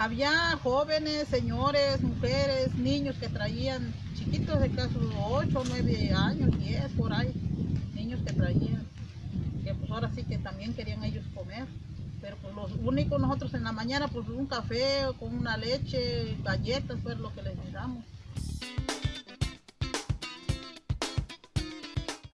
Había jóvenes, señores, mujeres, niños que traían chiquitos de caso 8, 9 años, 10 por ahí, niños que traían, que pues ahora sí que también querían ellos comer. Pero pues los únicos nosotros en la mañana pues un café con una leche, galletas fue lo que les damos.